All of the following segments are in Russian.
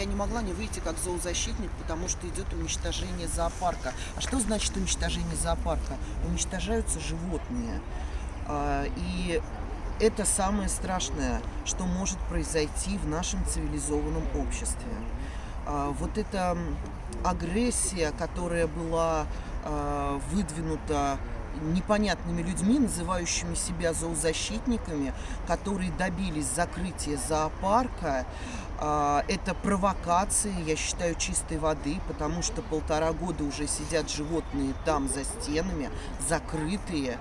я не могла не выйти как зоозащитник, потому что идет уничтожение зоопарка. А что значит уничтожение зоопарка? Уничтожаются животные. А, и это самое страшное, что может произойти в нашем цивилизованном обществе. А, вот эта агрессия, которая была а, выдвинута непонятными людьми, называющими себя зоозащитниками, которые добились закрытия зоопарка. А, это провокация, я считаю, чистой воды, потому что полтора года уже сидят животные там за стенами, закрытые.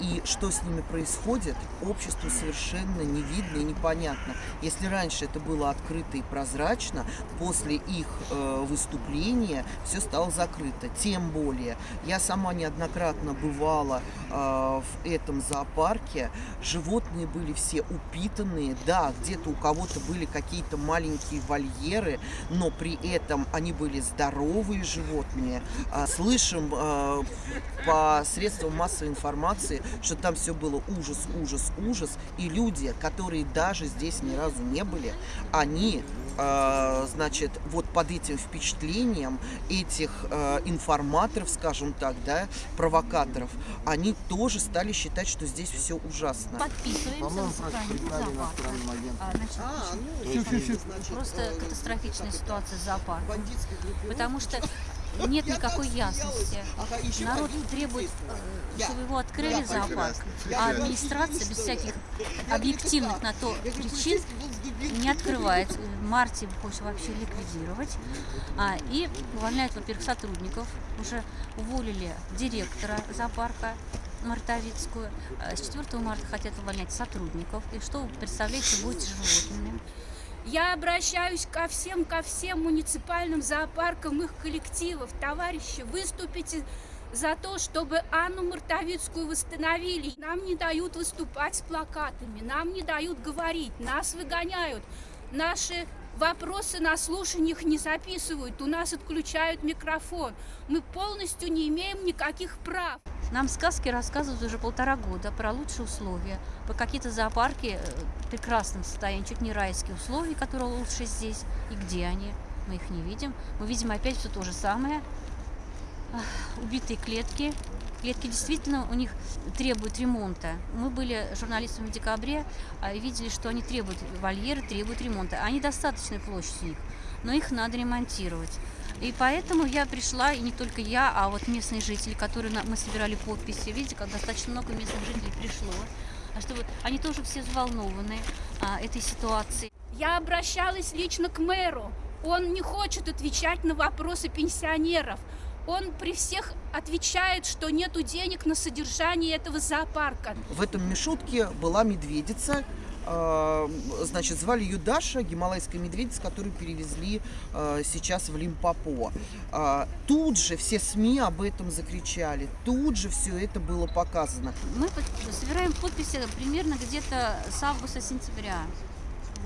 И что с ними происходит, обществу совершенно не видно и непонятно. Если раньше это было открыто и прозрачно, после их э, выступления все стало закрыто. Тем более, я сама неоднократно бывала э, в этом зоопарке, животные были все упитанные, да, где-то у кого-то были какие-то маленькие вольеры, но при этом они были здоровые животные. Э, слышим э, по средствам массовой информации, что там все было ужас, ужас, ужас. И люди, которые даже здесь ни разу не были, они, э, значит, вот под этим впечатлением этих информаторов, скажем так, да, провокаторов, они тоже стали считать, что здесь все ужасно. Подписываемся. А, значит, а, ну, Просто катастрофичная ситуация с зоопарком. Потому что нет никакой ясности. Народ требует, э, чтобы его открыли зоопарк, а администрация без всяких объективных на то причин не открывает. В марте хочет вообще ликвидировать. А, и увольняют, во-первых, сотрудников. Уже уволили директора зоопарка Мартовицкую. А с 4 марта хотят увольнять сотрудников. И что вы представляете, будет с животными? Я обращаюсь ко всем, ко всем муниципальным зоопаркам, их коллективов. Товарищи, выступите за то, чтобы Анну Мартовицкую восстановили. Нам не дают выступать с плакатами, нам не дают говорить, нас выгоняют. Наши вопросы на слушаниях не записывают, у нас отключают микрофон. Мы полностью не имеем никаких прав. Нам сказки рассказывают уже полтора года про лучшие условия, по какие-то зоопарки э, в прекрасном состоянии, чуть не райские условия, которые лучше здесь. И где они? Мы их не видим. Мы видим опять все то же самое. Убитые клетки. Клетки действительно у них требуют ремонта. Мы были журналистами в декабре а, и видели, что они требуют, вольеры требуют ремонта. Они достаточная площадь у них, но их надо ремонтировать. И поэтому я пришла, и не только я, а вот местные жители, которые мы собирали подписи. Видите, как достаточно много местных жителей пришло. А чтобы они тоже все взволнованы а, этой ситуацией. Я обращалась лично к мэру. Он не хочет отвечать на вопросы пенсионеров. Он при всех отвечает, что нету денег на содержание этого зоопарка. В этом мешутке была медведица, значит, звали ее Даша, гималайская медведица, которую перевезли а, сейчас в Лимпопо. А, тут же все СМИ об этом закричали, тут же все это было показано. Мы собираем подписи примерно где-то с августа-сентября.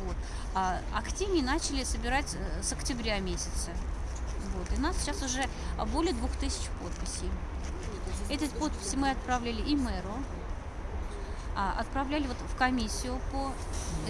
Вот. А активнее начали собирать э, с октября месяца. Вот. И у нас сейчас уже более двух тысяч подписей. Эти подписи мы отправляли и мэру, отправляли вот в комиссию по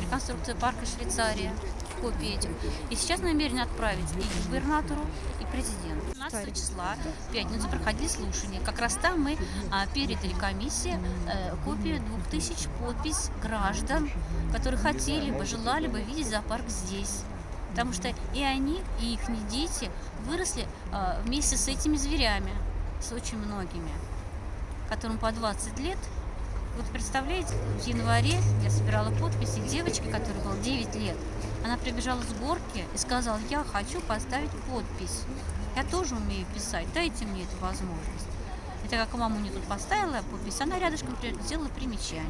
реконструкции парка Швейцария копии этих. И сейчас намерены отправить и губернатору, и президенту. 15 числа, в пятницу, проходили слушания. Как раз там мы а, передали комиссии э, копию 2000 подпись граждан, которые хотели бы, желали бы видеть зоопарк здесь. Потому что и они, и их дети выросли э, вместе с этими зверями, с очень многими, которым по 20 лет вот представляете, в январе я собирала подписи девочки, которой было 9 лет. Она прибежала с горки и сказала, я хочу поставить подпись. Я тоже умею писать, дайте мне эту возможность. Это как мама мне тут поставила подпись, она рядышком сделала примечание.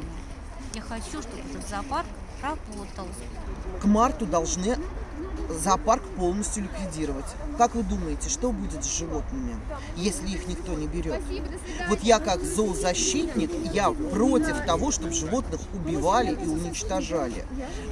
Я хочу, чтобы этот зоопарк работал. К марту должны зоопарк полностью ликвидировать. Как вы думаете, что будет с животными, если их никто не берет? Вот я как зоозащитник, я против того, чтобы животных убивали и уничтожали.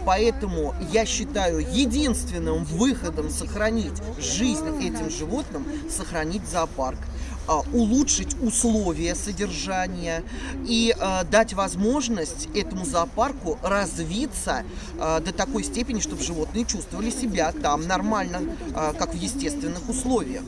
Поэтому я считаю единственным выходом сохранить жизнь этим животным, сохранить зоопарк. А, улучшить условия содержания и а, дать возможность этому зоопарку развиться а, до такой степени, чтобы животные чувствовали себя там нормально, как в естественных условиях.